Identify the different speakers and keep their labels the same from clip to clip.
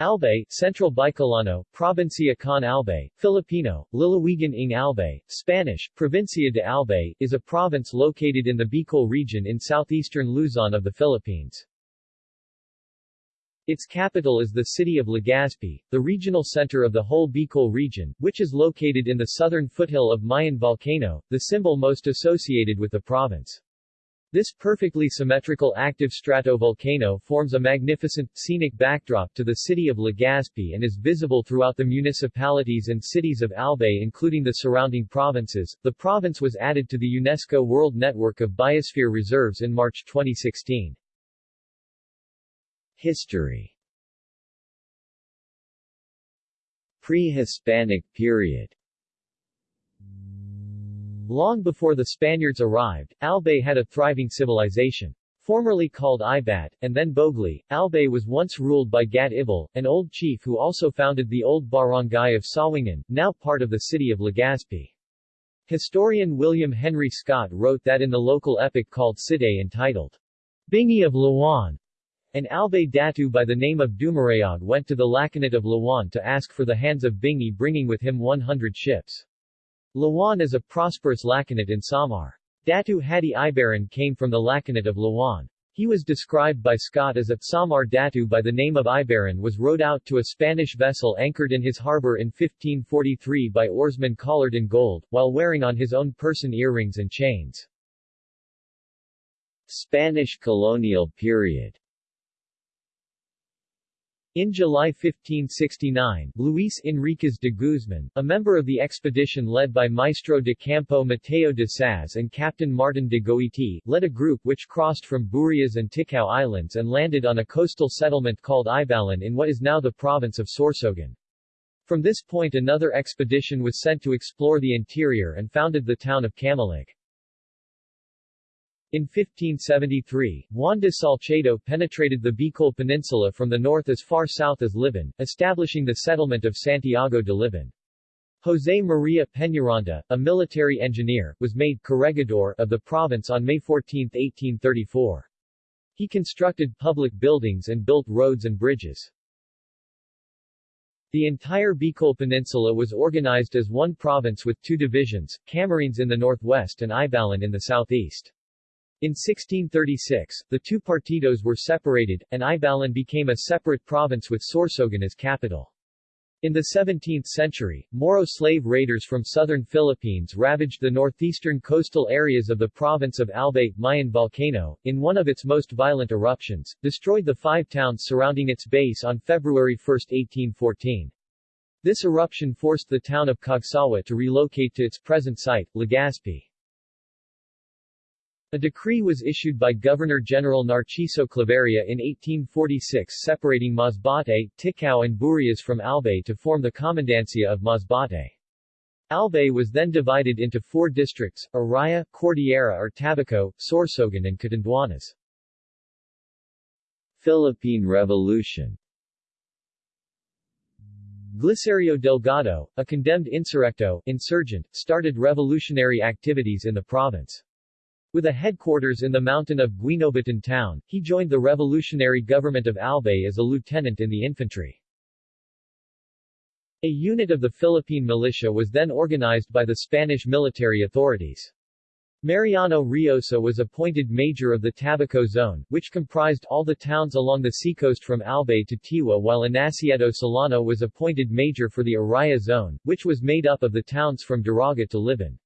Speaker 1: Albay, Central Bicolano, Provincia con Albay, Filipino, Lalawigan ng Albay, Spanish, Provincia de Albay, is a province located in the Bicol region in southeastern Luzon of the Philippines. Its capital is the city of Legazpi, the regional center of the whole Bicol region, which is located in the southern foothill of Mayon Volcano, the symbol most associated with the province. This perfectly symmetrical active stratovolcano forms a magnificent, scenic backdrop to the city of Legazpi and is visible throughout the municipalities and cities of Albay including the surrounding provinces. The province was added to the UNESCO World Network of Biosphere Reserves in March 2016. History Pre-Hispanic period Long before the Spaniards arrived, Albay had a thriving civilization. Formerly called Ibat, and then Bogli, Albay was once ruled by Gat Ibal, an old chief who also founded the old barangay of Sawangan, now part of the city of Legazpi. Historian William Henry Scott wrote that in the local epic called Cide entitled, Bingi of Lawan, an Albay Datu by the name of Dumarayag went to the Lakanat of Lawan to ask for the hands of Bingi bringing with him 100 ships. Lawan is a prosperous lakanat in Samar. Datu Hadi Ibaran came from the lakanat of Lawan. He was described by Scott as a Samar Datu by the name of Ibaran was rowed out to a Spanish vessel anchored in his harbor in 1543 by oarsmen collared in gold, while wearing on his own person earrings and chains. Spanish colonial period in July 1569, Luis Enriquez de Guzman, a member of the expedition led by Maestro de Campo Mateo de Saz and Captain Martin de Goiti, led a group which crossed from Burias and Ticao Islands and landed on a coastal settlement called Ibalon in what is now the province of Sorsogon. From this point another expedition was sent to explore the interior and founded the town of Camalig. In 1573, Juan de Salcedo penetrated the Bicol Peninsula from the north as far south as Libon, establishing the settlement of Santiago de Libon. José María Peñaranda, a military engineer, was made corregidor of the province on May 14, 1834. He constructed public buildings and built roads and bridges. The entire Bicol Peninsula was organized as one province with two divisions, Camarines in the northwest and Ibalon in the southeast. In 1636, the two partidos were separated, and Ibalon became a separate province with Sorsogon as capital. In the 17th century, Moro slave raiders from southern Philippines ravaged the northeastern coastal areas of the province of Albay, Mayon volcano, in one of its most violent eruptions, destroyed the five towns surrounding its base on February 1, 1814. This eruption forced the town of Cagsawa to relocate to its present site, Legazpi. A decree was issued by Governor-General Narciso Claveria in 1846 separating Masbate, Ticao and Burias from Albay to form the Commandancia of Masbate. Albay was then divided into four districts, Iraya, Cordillera or Tabaco, Sorsogon and Catanduanes. Philippine Revolution Glicerio Delgado, a condemned insurrecto, insurgent, started revolutionary activities in the province. With a headquarters in the mountain of Guinobatan town, he joined the revolutionary government of Albay as a lieutenant in the infantry. A unit of the Philippine militia was then organized by the Spanish military authorities. Mariano Riosa was appointed major of the Tabaco Zone, which comprised all the towns along the seacoast from Albay to Tiwi while Anacleto Solano was appointed major for the Iraya Zone, which was made up of the towns from Daraga to Libon.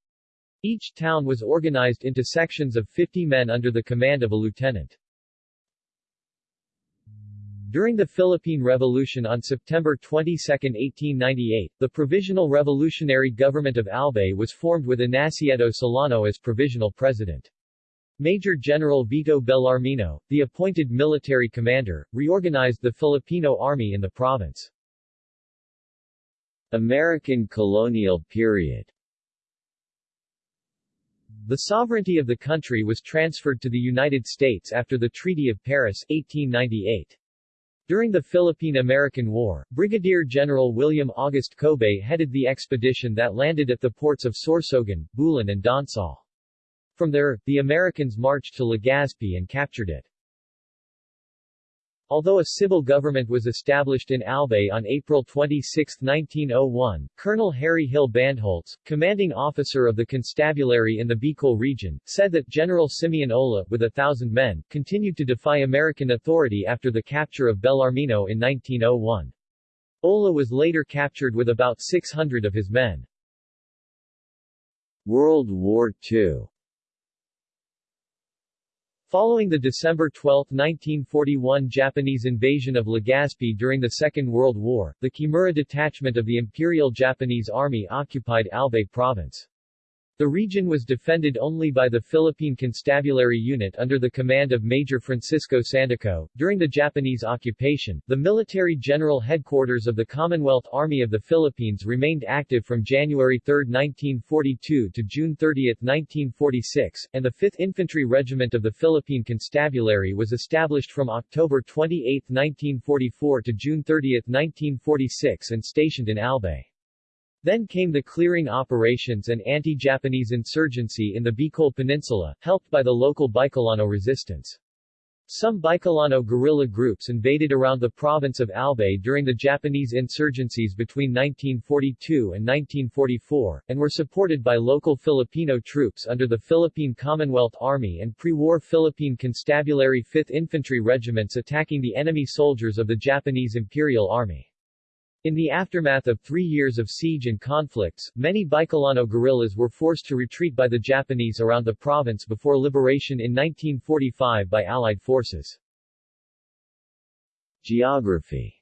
Speaker 1: Each town was organized into sections of 50 men under the command of a lieutenant. During the Philippine Revolution on September 22, 1898, the Provisional Revolutionary Government of Albay was formed with Anacleto Solano as provisional president. Major General Vito Bellarmino, the appointed military commander, reorganized the Filipino army in the province. American colonial period the sovereignty of the country was transferred to the United States after the Treaty of Paris 1898. During the Philippine-American War, Brigadier General William August Kobbé headed the expedition that landed at the ports of Sorsogon, Bulan and Donsol. From there, the Americans marched to Legazpi and captured it. Although a civil government was established in Albay on April 26, 1901, Colonel Harry Hill Bandholtz, commanding officer of the constabulary in the Bicol region, said that General Simeon Ola, with a thousand men, continued to defy American authority after the capture of Bellarmino in 1901. Ola was later captured with about 600 of his men.
Speaker 2: World War II
Speaker 1: Following the December 12, 1941 Japanese invasion of Legazpi during the Second World War, the Kimura detachment of the Imperial Japanese Army occupied Albay Province. The region was defended only by the Philippine Constabulary Unit under the command of Major Francisco Sandico. During the Japanese occupation, the military general headquarters of the Commonwealth Army of the Philippines remained active from January 3, 1942 to June 30, 1946, and the 5th Infantry Regiment of the Philippine Constabulary was established from October 28, 1944 to June 30, 1946 and stationed in Albay. Then came the clearing operations and anti-Japanese insurgency in the Bicol Peninsula, helped by the local Bicolano resistance. Some Bicolano guerrilla groups invaded around the province of Albay during the Japanese insurgencies between 1942 and 1944, and were supported by local Filipino troops under the Philippine Commonwealth Army and pre-war Philippine Constabulary 5th Infantry Regiments attacking the enemy soldiers of the Japanese Imperial Army. In the aftermath of three years of siege and conflicts, many Bicolano guerrillas were forced to retreat by the Japanese around the province before liberation in 1945 by Allied forces.
Speaker 2: Geography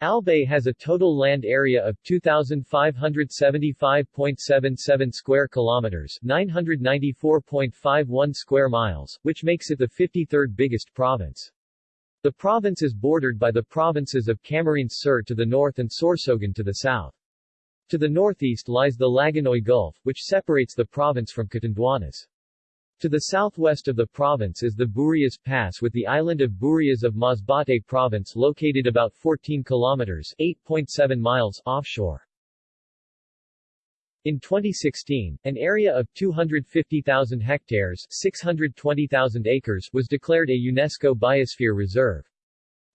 Speaker 1: Albay has a total land area of 2575.77 square kilometers, 994.51 square miles, which makes it the 53rd biggest province. The province is bordered by the provinces of Camarines Sur to the north and Sorsogon to the south. To the northeast lies the Lagonoy Gulf, which separates the province from Catanduanes. To the southwest of the province is the Burias Pass with the island of Burias of Masbate province located about 14 kilometers 8.7 miles offshore. In 2016, an area of 250,000 hectares 620,000 acres was declared a UNESCO Biosphere Reserve.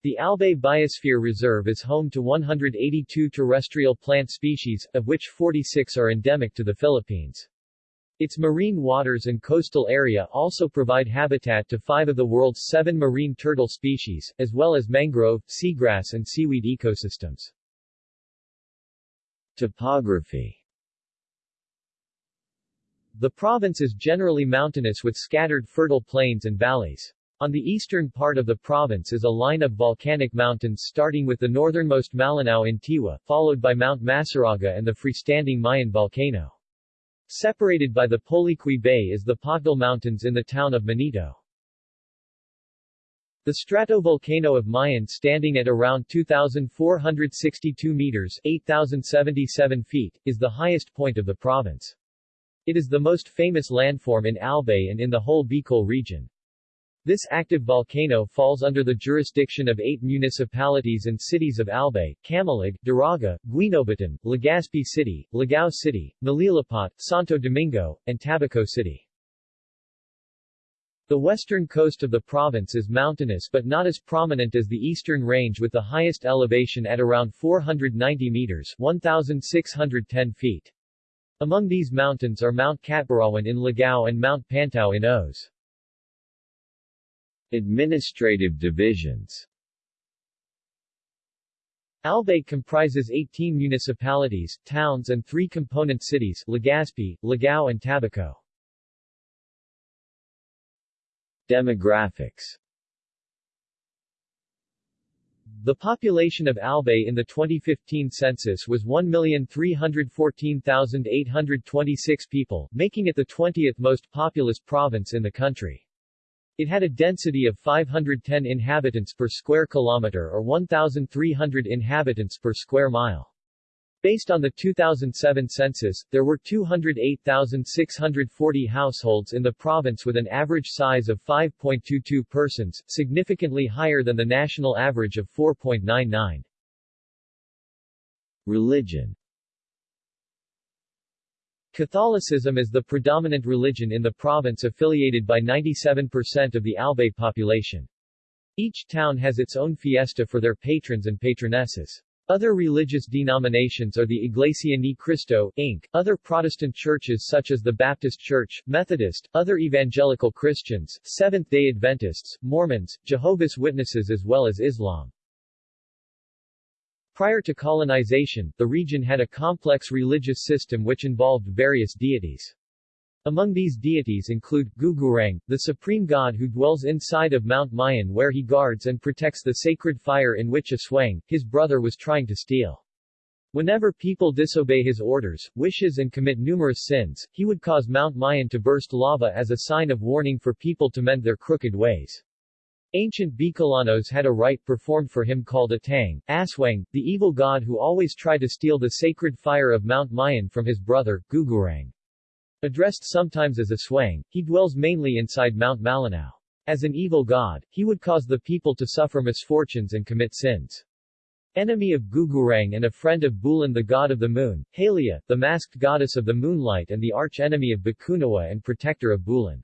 Speaker 1: The Albay Biosphere Reserve is home to 182 terrestrial plant species, of which 46 are endemic to the Philippines. Its marine waters and coastal area also provide habitat to five of the world's seven marine turtle species, as well as mangrove, seagrass and seaweed ecosystems.
Speaker 2: Topography
Speaker 1: the province is generally mountainous with scattered fertile plains and valleys. On the eastern part of the province is a line of volcanic mountains starting with the northernmost Malinao in Tiwi, followed by Mount Masaraga and the freestanding Mayon volcano. Separated by the Poliqui Bay is the Pocdol Mountains in the town of Manito. The stratovolcano of Mayon standing at around 2,462 meters 8,077 feet, is the highest point of the province. It is the most famous landform in Albay and in the whole Bicol region. This active volcano falls under the jurisdiction of eight municipalities and cities of Albay, Camalig, Daraga, Guinobatan, Legazpi City, Ligao City, Malilipot, Santo Domingo, and Tabaco City. The western coast of the province is mountainous but not as prominent as the eastern range with the highest elevation at around 490 meters 1,610 feet. Among these mountains are Mount Catburawan in Ligao and Mount Pantao in Oas.
Speaker 2: Administrative divisions
Speaker 1: Albay comprises 18 municipalities, towns and three component cities Legazpi, Ligao and Tabaco.
Speaker 2: Demographics
Speaker 1: the population of Albay in the 2015 census was 1,314,826 people, making it the 20th most populous province in the country. It had a density of 510 inhabitants per square kilometer or 1,300 inhabitants per square mile. Based on the 2007 census, there were 208,640 households in the province with an average size of 5.22 persons, significantly higher than the national average of 4.99.
Speaker 2: Religion
Speaker 1: Catholicism is the predominant religion in the province affiliated by 97% of the Albay population. Each town has its own fiesta for their patrons and patronesses. Other religious denominations are the Iglesia Ni Cristo, Inc., other Protestant churches such as the Baptist Church, Methodist, other evangelical Christians, Seventh-day Adventists, Mormons, Jehovah's Witnesses as well as Islam. Prior to colonization, the region had a complex religious system which involved various deities. Among these deities include, Gugurang, the supreme god who dwells inside of Mount Mayon where he guards and protects the sacred fire in which Aswang, his brother was trying to steal. Whenever people disobey his orders, wishes and commit numerous sins, he would cause Mount Mayon to burst lava as a sign of warning for people to mend their crooked ways. Ancient Bicolanos had a rite performed for him called Atang, Aswang, the evil god who always tried to steal the sacred fire of Mount Mayon from his brother, Gugurang. Addressed sometimes as Aswang, he dwells mainly inside Mount Malinao. As an evil god, he would cause the people to suffer misfortunes and commit sins. Enemy of Gugurang and a friend of Bulan the god of the moon, Halia, the masked goddess of the moonlight and the arch-enemy of Bakunawa and protector of Bulan.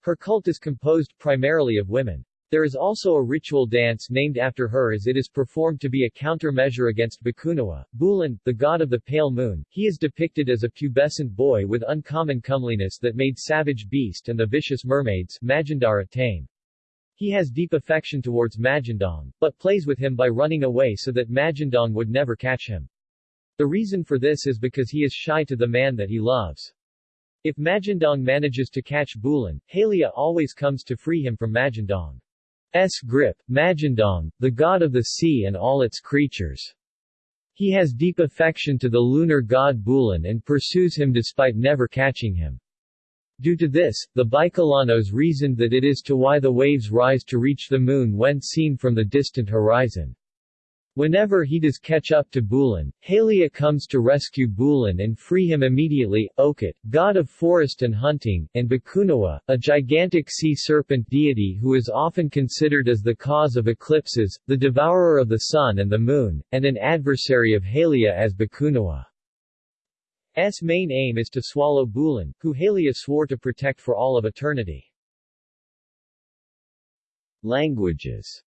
Speaker 1: Her cult is composed primarily of women. There is also a ritual dance named after her as it is performed to be a countermeasure against Bakunawa. Bulan, the god of the pale moon, he is depicted as a pubescent boy with uncommon comeliness that made savage beast and the vicious mermaids, Magindara tame. He has deep affection towards Magindang, but plays with him by running away so that Magindang would never catch him. The reason for this is because he is shy to the man that he loves. If Magindang manages to catch Bulan, Halia always comes to free him from Magindang. S. grip, Magindang, the god of the sea and all its creatures. He has deep affection to the lunar god Bulan and pursues him despite never catching him. Due to this, the Bicolanos reasoned that it is to why the waves rise to reach the moon when seen from the distant horizon. Whenever he does catch up to Bulan, Halia comes to rescue Bulan and free him immediately, Okot, god of forest and hunting, and Bakunawa, a gigantic sea serpent deity who is often considered as the cause of eclipses, the devourer of the sun and the moon, and an adversary of Halia as Bakunawa. S main aim is to swallow Bulan, who Halia swore to protect for all of eternity. Languages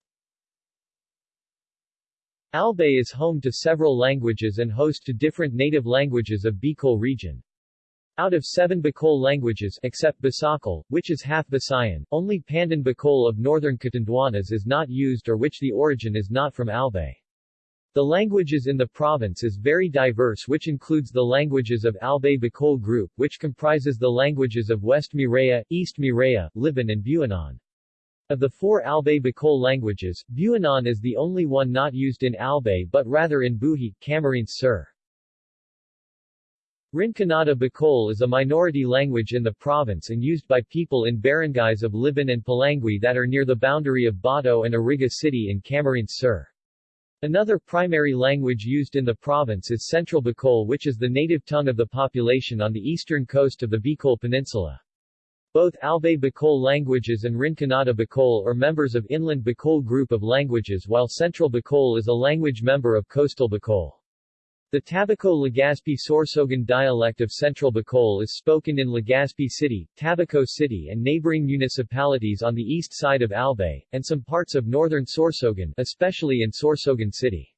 Speaker 1: Albay is home to several languages and host to different native languages of Bicol region. Out of seven Bicol languages, except Bisakol, which is half Visayan, only Pandan Bicol of northern Catanduanes is not used or which the origin is not from Albay. The languages in the province is very diverse which includes the languages of Albay Bicol group which comprises the languages of West Miraya, East Miraya, Libon and Buhinon. Of the four Albay Bicol languages, Buhinon is the only one not used in Albay but rather in Buhi, Camarines Sur. Rinconada Bicol is a minority language in the province and used by people in barangays of Libon and Polangui that are near the boundary of Bato and Iriga City in Camarines Sur. Another primary language used in the province is Central Bicol which is the native tongue of the population on the eastern coast of the Bicol Peninsula. Both Albay Bicol languages and Rinconada Bicol are members of Inland Bicol group of languages while Central Bicol is a language member of Coastal Bicol. The Tabaco-Legazpi Sorsogon dialect of Central Bicol is spoken in Legazpi City, Tabaco City and neighboring municipalities on the east side of Albay, and some parts of northern Sorsogon, especially in Sorsogon City.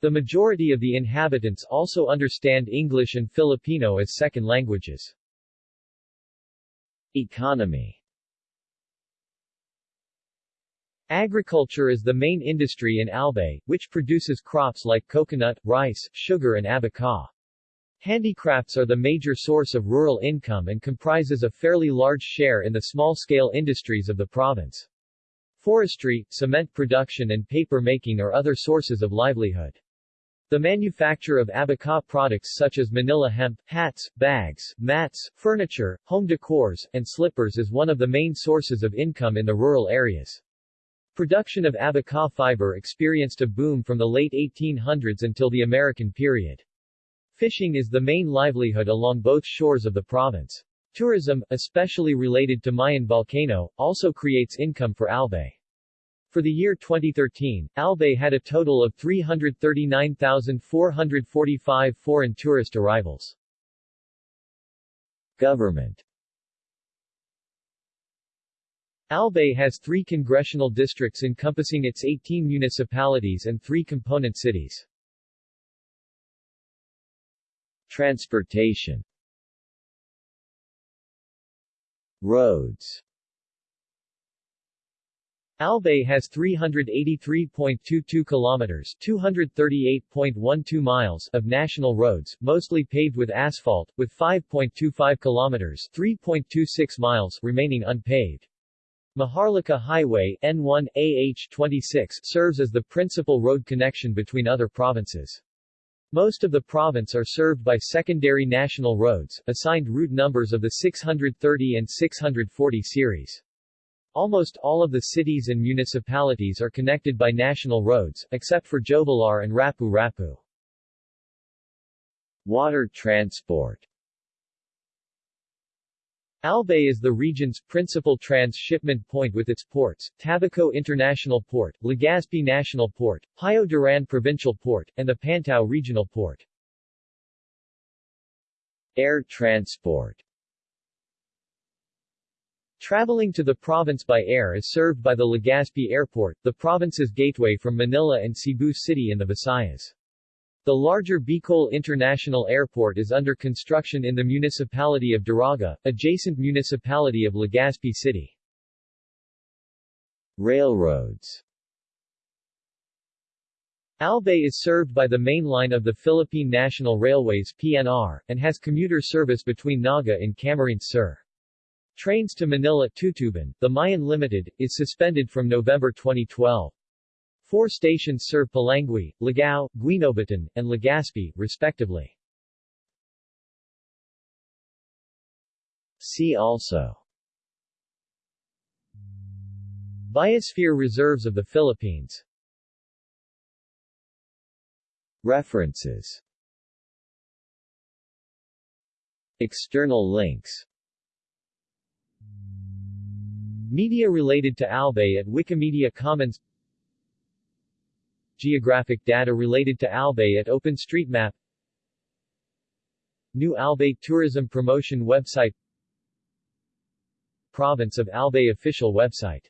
Speaker 1: The majority of the inhabitants also understand English and Filipino as second languages. Economy Agriculture is the main industry in Albay, which produces crops like coconut, rice, sugar and abaca. Handicrafts are the major source of rural income and comprises a fairly large share in the small-scale industries of the province. Forestry, cement production and paper making are other sources of livelihood. The manufacture of abaca products such as Manila hemp, hats, bags, mats, furniture, home decors, and slippers is one of the main sources of income in the rural areas. Production of abaca fiber experienced a boom from the late 1800s until the American period. Fishing is the main livelihood along both shores of the province. Tourism, especially related to Mayon volcano, also creates income for Albay. For the year 2013, Albay had a total of 339,445 foreign tourist arrivals.
Speaker 2: Government
Speaker 1: Albay has three congressional districts encompassing its 18 municipalities and three component cities.
Speaker 2: Transportation Roads
Speaker 1: Albay has 383.22 kilometers, 238.12 miles of national roads, mostly paved with asphalt, with 5.25 kilometers, 3.26 miles remaining unpaved. Maharlika Highway N1 AH26 serves as the principal road connection between other provinces. Most of the province are served by secondary national roads, assigned route numbers of the 630 and 640 series. Almost all of the cities and municipalities are connected by national roads, except for Jovellar and Rapu Rapu.
Speaker 2: Water transport
Speaker 1: Albay is the region's principal transshipment point with its ports, Tabaco International Port, Legazpi National Port, Pio Duran Provincial Port, and the Pantao Regional Port.
Speaker 2: Air transport
Speaker 1: Traveling to the province by air is served by the Legazpi Airport, the province's gateway from Manila and Cebu City in the Visayas. The larger Bicol International Airport is under construction in the municipality of Daraga, adjacent municipality of Legazpi City.
Speaker 2: Railroads
Speaker 1: Albay is served by the main line of the Philippine National Railways PNR, and has commuter service between Naga and Camarines Sur. Trains to Manila Tutuban, the Mayon Limited, is suspended from November 2012. Four stations serve Polangui, Ligao, Guinobatan, and Legazpi, respectively.
Speaker 2: See also
Speaker 1: Biosphere reserves of the Philippines
Speaker 2: References External links
Speaker 1: Media related to Albay at Wikimedia Commons. Geographic data related to Albay at OpenStreetMap. New Albay Tourism Promotion Website. Province of Albay official website